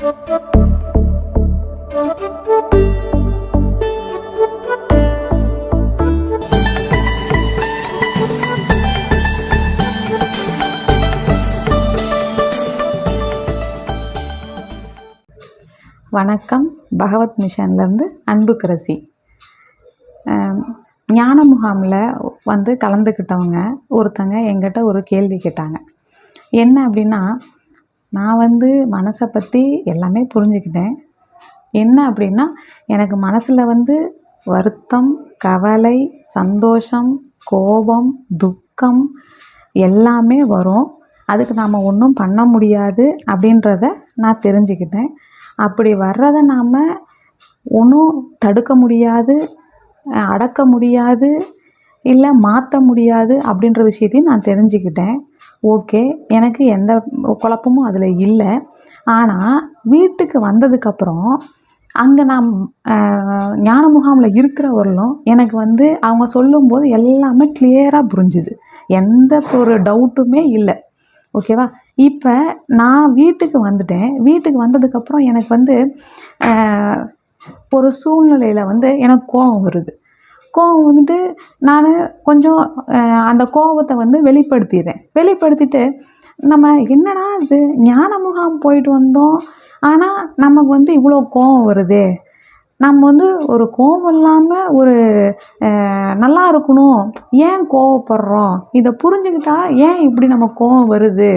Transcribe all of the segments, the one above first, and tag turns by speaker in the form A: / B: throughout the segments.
A: வணக்கம். பகவத் மிஷன்லேருந்து அன்புக்கரசி ஆம், ஞான முகாமில் வந்து கலந்துக்கிட்டவங்க ஒருத்தங்க எங்கிட்ட ஒரு கேள்வி கேட்டாங்க. என்ன அப்படின்னா நான் வந்து மனசை பற்றி எல்லாமே புரிஞ்சுக்கிட்டேன். என்ன அப்படின்னா எனக்கு மனசில் வந்து வருத்தம் கவலை சந்தோஷம் கோபம் துக்கம் எல்லாமே வரும். அதுக்கு நாம் ஒன்றும் பண்ண முடியாது அப்படின்றத நான் தெரிஞ்சுக்கிட்டேன். அப்படி வர்றதை நாம் ஒன்றும் தடுக்க முடியாது அடக்க முடியாது இல்லை மாற்ற முடியாது அப்படின்ற விஷயத்தையும் நான் தெரிஞ்சுக்கிட்டேன். ஓகே எனக்கு எந்த குழப்பமும் அதில் இல்லை. ஆனால் வீட்டுக்கு வந்ததுக்கப்புறம் அங்கே நான் ஞான முகாமில் இருக்கிறவர்களும் எனக்கு வந்து அவங்க சொல்லும்போது எல்லாமே கிளியராக புரிஞ்சுது. எந்த ஒரு டவுட்டுமே இல்லை. ஓகேவா இப்போ நான் வீட்டுக்கு வந்துட்டேன். வீட்டுக்கு வந்ததுக்கப்புறம் எனக்கு வந்து ஒரு சூழ்நிலையில் வந்து எனக்கு கோபம் வருது. கோபம் வந்துட்டு நான் கொஞ்சம் அந்த கோபத்தை வந்து வெளிப்படுத்திடுறேன். வெளிப்படுத்திட்டு நம்ம என்னடா இது? ஞான முகாம் போயிட்டு வந்தோம். ஆனால் நமக்கு வந்து இவ்வளோ கோபம் வருதே. நம்ம வந்து ஒரு கோபம் இல்லாமல் ஒரு நல்லா இருக்கணும். ஏன் கோவப்படுறோம்? இதை புரிஞ்சுக்கிட்டா ஏன் இப்படி நம்ம கோபம் வருது?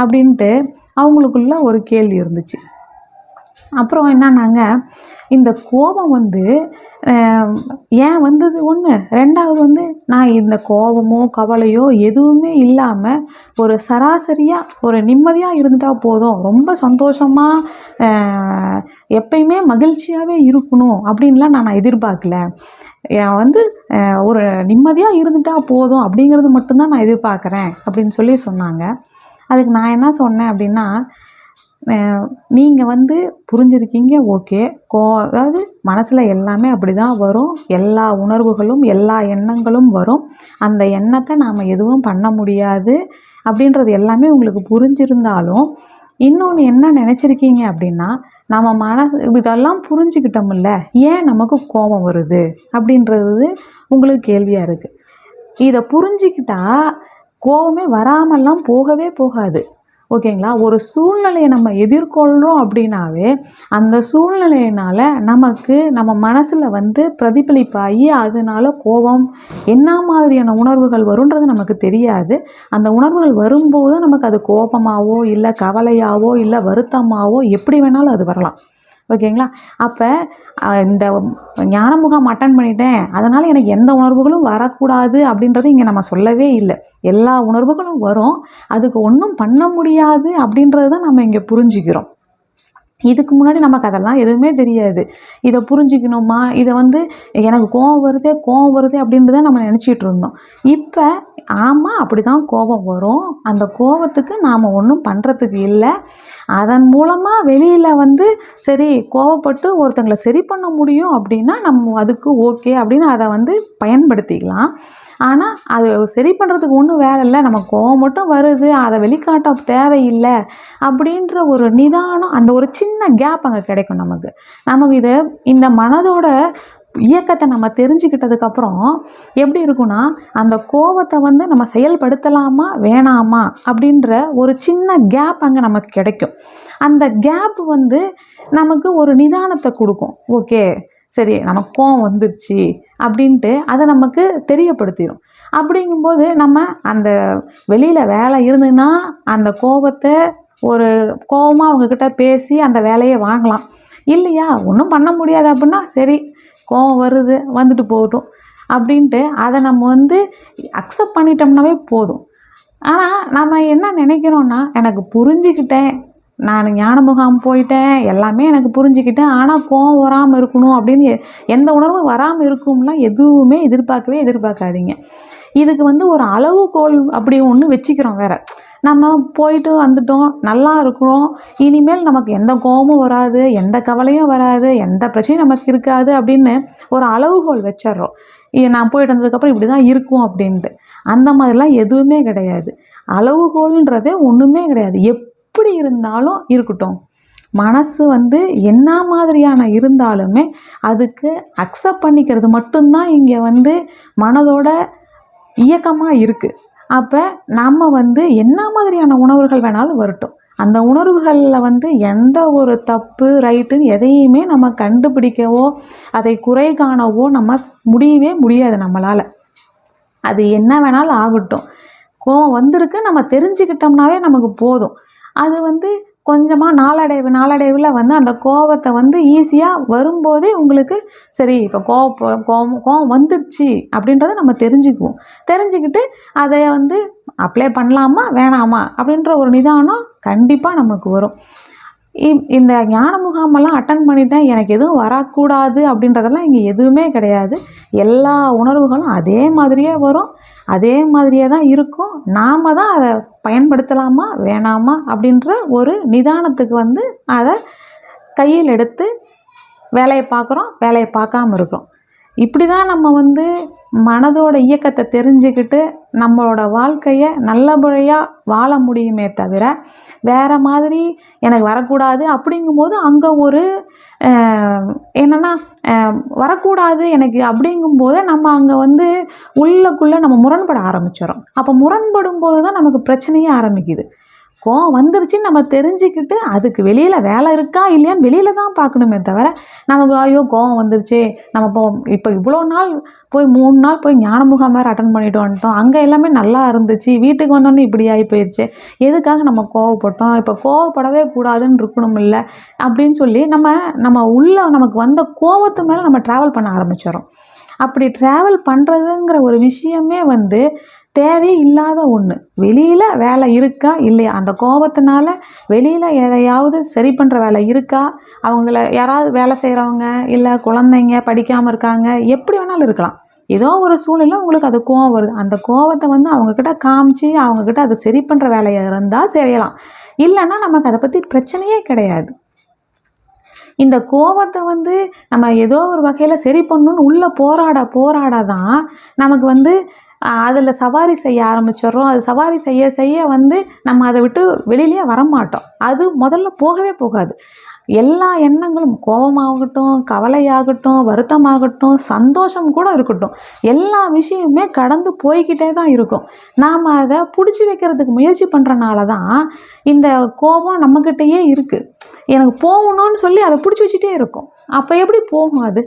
A: அப்படின்ட்டு அவங்களுக்குள்ள ஒரு கேள்வி இருந்துச்சு. அப்புறம் என்னன்னாங்க இந்த கோபம் வந்து ஏன் வந்தது ஒன்று ரெண்டாவது வந்து நான் இந்த கோபமோ கவலையோ எதுவுமே இல்லாமல் ஒரு சராசரியாக ஒரு நிம்மதியாக இருந்துட்டால் போதும். ரொம்ப சந்தோஷமாக எப்பயுமே மகிழ்ச்சியாகவே இருக்கணும் அப்படின்லாம் நான் எதிர்பார்க்கல. ஏன் வந்து ஒரு நிம்மதியாக இருந்துட்டால் போதும் அப்படிங்கிறது மட்டும்தான் நான் எதிர்பார்க்குறேன் அப்படின்னு சொல்லி சொன்னாங்க. அதுக்கு நான் என்ன சொன்னேன் அப்படின்னா நீங்கள் வந்து புரிஞ்சிருக்கீங்க ஓகே கோ அதாவது மனசில் எல்லாமே அப்படி தான் வரும். எல்லா உணர்வுகளும் எல்லா எண்ணங்களும் வரும். அந்த எண்ணத்தை நாம் எதுவும் பண்ண முடியாது அப்படின்றது எல்லாமே உங்களுக்கு புரிஞ்சிருந்தாலும் இன்னொன்று என்ன நினச்சிருக்கீங்க அப்படின்னா நம்ம மன இதெல்லாம் புரிஞ்சுக்கிட்டோம்ல ஏன் நமக்கு கோபம் வருது அப்படின்றது உங்களுக்கு கேள்வியாக இருக்குது இதை புரிஞ்சிக்கிட்டால் கோபமே வராமல்லாம் போகவே போகாது. ஓகேங்களா? ஒரு சூழ்நிலையை நம்ம எதிர்கொள்கிறோம் அப்படின்னாவே அந்த சூழ்நிலையினால் நமக்கு நம்ம மனசில் வந்து பிரதிபலிப்பாகி அதனால கோபம் என்ன மாதிரியான உணர்வுகள் வருன்றது நமக்கு தெரியாது. அந்த உணர்வுகள் வரும்போது நமக்கு அது கோபமாவோ இல்லை கவலையாவோ இல்லை வருத்தமாவோ எப்படி வேணாலும் அது வரலாம். ஓகேங்களா? அப்போ இந்த ஞான முகாம் அட்டன் பண்ணிட்டேன். அதனால் எனக்கு எந்த உணர்வுகளும் வரக்கூடாது அப்படின்றது இங்கே நம்ம சொல்லவே இல்லை. எல்லா உணர்வுகளும் வரும். அதுக்கு ஒன்றும் பண்ண முடியாது அப்படின்றது தான் நம்ம இங்கே புரிஞ்சுக்கிறோம். இதுக்கு முன்னாடி நமக்கு அதெல்லாம் எதுவுமே தெரியாது. இதை புரிஞ்சுக்கணுமா? இதை வந்து எனக்கு கோபம் வருதே கோபம் வருதே அப்படின்றத நம்ம நினச்சிட்டு இருந்தோம். இப்போ ஆமாம் அப்படி தான் கோபம் வரும். அந்த கோபத்துக்கு நாம் ஒன்றும் பண்ணுறதுக்கு இல்லை. அதன் மூலமாக வெளியில் வந்து சரி கோவப்பட்டு ஒருத்தங்களை சரி பண்ண முடியும் அப்படின்னா நம்ம அதுக்கு ஓகே அப்படின்னு அதை வந்து பயன்படுத்திக்கலாம். ஆனால் அது சரி பண்ணுறதுக்கு ஒன்றும் வேலை இல்லை. நம்ம கோவம் மட்டும் வருது அதை வெளிக்காட்ட தேவையில்லை அப்படின்ற ஒரு நிதானம் அந்த ஒரு சின்ன கேப் அங்கே கிடைக்கும் நமக்கு. நமக்கு இது இந்த மனதோட இயக்கத்தை நம்ம தெரிஞ்சுக்கிட்டதுக்கப்புறம் எப்படி இருக்கும்னா அந்த கோபத்தை வந்து நம்ம செயல்படுத்தலாமா வேணாமா அப்படின்ற ஒரு சின்ன கேப் அங்கே நமக்கு கிடைக்கும். அந்த கேப் வந்து நமக்கு ஒரு நிதானத்தை கொடுக்கும். ஓகே சரி நமக்கு கோவம் வந்துருச்சு அப்படின்ட்டு அதை நமக்கு தெரியப்படுத்திடும் அப்படிங்கும்போது நம்ம அந்த வெளியில் வேலை இருந்துன்னா அந்த கோபத்தை ஒரு கோபமாக அவங்கக்கிட்ட பேசி அந்த வேலையை வாங்கலாம். இல்லையா? ஒன்றும் பண்ண முடியாது அப்படின்னா சரி கோவம் வருது வந்துட்டு போகட்டும் அப்படின்ட்டு அதை நம்ம வந்து அக்செப்ட் பண்ணிட்டோம்னாவே போதும். ஆனால் நம்ம என்ன நினைக்கிறோன்னா எனக்கு புரிஞ்சுக்கிட்டேன். நான் ஞான முகாம் போயிட்டேன். எல்லாமே எனக்கு புரிஞ்சுக்கிட்டேன். ஆனால் கோவம் வராமல் இருக்கணும் அப்படின்னு எ- எந்த உணர்வும் வராமல் இருக்கும்லாம் எதுவுமே எதிர்பார்க்கவே எதிர்பார்க்காதீங்க. இதுக்கு வந்து ஒரு அளவுகோல் அப்படி ஒன்று வச்சுக்கிறோம் வேறு. நம்ம போயிட்டு வந்துட்டோம் நல்லா இருக்கிறோம். இனிமேல் நமக்கு எந்த கோபமும் வராது எந்த கவலையும் வராது எந்த பிரச்சனையும் நமக்கு இருக்காது அப்படின்னு ஒரு அளவுகோல் வச்சிடுறோம். நான் போயிட்டு வந்ததுக்கப்புறம் இப்படி தான் இருக்கும் அப்படின்ட்டு. அந்த மாதிரிலாம் எதுவுமே கிடையாது. அளவுகோல்ன்றதே ஒன்றுமே கிடையாது. எப்படி இருந்தாலும் இருக்கட்டும். மனசு வந்து என்ன மாதிரியான இருந்தாலுமே அதுக்கு அக்செப்ட் பண்ணிக்கிறது மட்டும்தான் இங்கே வந்து மனதோட இயக்கமாக இருக்குது அப்போ நம்ம வந்து என்ன மாதிரியான உணர்வுகள் வேணாலும் வரட்டும். அந்த உணர்வுகளில் வந்து எந்த ஒரு தப்பு ரைட்டுன்னு எதையுமே நம்ம கண்டுபிடிக்கவோ அதை குறை காணவோ நம்ம முடியவே முடியாது நம்மளால். அது என்ன வேணாலும் ஆகட்டும். கோவம் வந்திருக்கு நம்ம தெரிஞ்சுக்கிட்டோம்னாவே நமக்கு போதும். அது வந்து கொஞ்சமாக நாளடைவு நாளடைவில் வந்து அந்த கோபத்தை வந்து ஈஸியாக வரும்போதே உங்களுக்கு சரி இப்போ கோபம் கோவம் கோபம் வந்துருச்சு அப்படின்றத நம்ம தெரிஞ்சுக்குவோம். தெரிஞ்சுக்கிட்டு அதை வந்து அப்ளை பண்ணலாமா வேணாமா அப்படின்ற ஒரு நிதானம் கண்டிப்பாக நமக்கு வரும். இந்த ஞான முகாமெல்லாம் அட்டன் பண்ணிட்டேன். எனக்கு எதுவும் வரக்கூடாது அப்படின்றதெல்லாம் இங்கே எதுவுமே கிடையாது. எல்லா உணர்வுகளும் அதே மாதிரியே வரும். அதே மாதிரியே தான் இருக்கும். நாம் தான் அதை பயன்படுத்தலாமா வேணாமா அப்படின்ற ஒரு நிதானத்துக்கு வந்து அதை கையில் எடுத்து வேலையை பார்க்குறோம் வேலையை பார்க்காம இருக்கிறோம். இப்படி தான் நம்ம வந்து மனதோட இயக்கத்தை தெரிஞ்சுக்கிட்டு நம்மளோட வாழ்க்கையை நல்லபடியாக வாழ முடியுமே தவிர வேறு மாதிரி எனக்கு வரக்கூடாது அப்படிங்கும்போது அங்கே ஒரு என்னென்னா வரக்கூடாது எனக்கு அப்படிங்கும்போது நம்ம அங்கே வந்து உள்ளக்குள்ளே நம்ம முரண்பட ஆரம்பிச்சிடும் அப்போ முரண்படும் போது தான் நமக்கு பிரச்சனையே ஆரம்பிக்குது. கோவம் வந்துருச்சுன்னு நம்ம தெரிஞ்சுக்கிட்டு அதுக்கு வெளியில் வேலை இருக்கா இல்லையான்னு வெளியில் தான் பார்க்கணுமே தவிர நமக்கு ஐயோ கோவம் வந்துருச்சு நம்ம இப்போ இப்போ இவ்வளோ நாள் போய் மூணு நாள் போய் ஞான முகாம் வேறு அட்டன் பண்ணிட்டு வந்துட்டோம் அங்கே எல்லாமே நல்லா இருந்துச்சு. வீட்டுக்கு வந்தோடனே இப்படி ஆகி போயிடுச்சு எதுக்காக நம்ம கோவப்பட்டோம்? இப்போ கோவப்படவே கூடாதுன்னு இருக்கணும் இல்லை அப்படின்னு சொல்லி நம்ம நம்ம உள்ளே நமக்கு வந்த கோவத்து மேலே நம்ம ட்ராவல் பண்ண ஆரம்பிச்சிடறோம். அப்படி ட்ராவல் பண்ணுறதுங்கிற ஒரு விஷயமே வந்து தேவையே இல்லாத ஒன்று வெளியில் வேலை இருக்கா? இல்லையா? அந்த கோபத்தினால வெளியில் எதையாவது சரி பண்ணுற வேலை இருக்கா? அவங்கள யாராவது வேலை செய்கிறவங்க இல்லை குழந்தைங்க படிக்காமல் இருக்காங்க எப்படி வேணாலும் இருக்கலாம். ஏதோ ஒரு சூழ்நிலை உங்களுக்கு அது கோவம் வருது. அந்த கோவத்தை வந்து அவங்கக்கிட்ட காமிச்சு அவங்கக்கிட்ட அதை சரி பண்ணுற வேலையாக இருந்தால் செய்யலாம். இல்லைன்னா நமக்கு அதை பற்றி பிரச்சனையே கிடையாது. இந்த கோபத்தை வந்து நம்ம ஏதோ ஒரு வகையில் சரி பண்ணணும்னு உள்ளே போராட போராட தான் நமக்கு வந்து அதில் சவாரி செய்ய ஆரம்பிச்சிடுறோம். அது சவாரி செய்ய செய்ய வந்து நம்ம அதை விட்டு வெளியிலேயே வரமாட்டோம். அது முதல்ல போகவே போகாது. எல்லா எண்ணங்களும் கோபமாகட்டும் கவலையாகட்டும் வருத்தமாகட்டும் சந்தோஷம் கூட இருக்கட்டும். எல்லா விஷயமுமே கடந்து போய்கிட்டே தான் இருக்கும். நாம் அதை பிடிச்சி வைக்கிறதுக்கு முயற்சி பண்ணுறனால தான் இந்த கோபம் நம்மக்கிட்டேயே இருக்குது எனக்கு போகணும்னு சொல்லி அதை பிடிச்சி வச்சுட்டே இருக்கும். அப்போ எப்படி போகும் அது?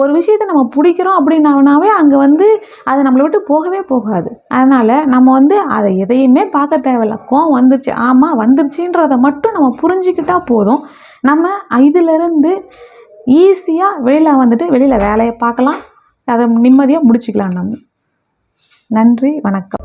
A: ஒரு விஷயத்தை நம்ம பிடிக்கிறோம் அப்படின்னாவே அங்கே வந்து அது நம்மளை விட்டு போகவே போகாது. அதனால் நம்ம வந்து அதை எதையுமே பார்க்க தேவையில்ல. கோவம் வந்துருச்சு. ஆமாம் வந்துருச்சுன்றதை மட்டும் நம்ம புரிஞ்சிக்கிட்டால் போதும். நம்ம இதிலிருந்து ஈஸியாக வெளியில் வந்துட்டு வெளியில் வேலையை பார்க்கலாம். அதை நிம்மதியாக முடிச்சுக்கலாம் நம்ம. நன்றி வணக்கம்.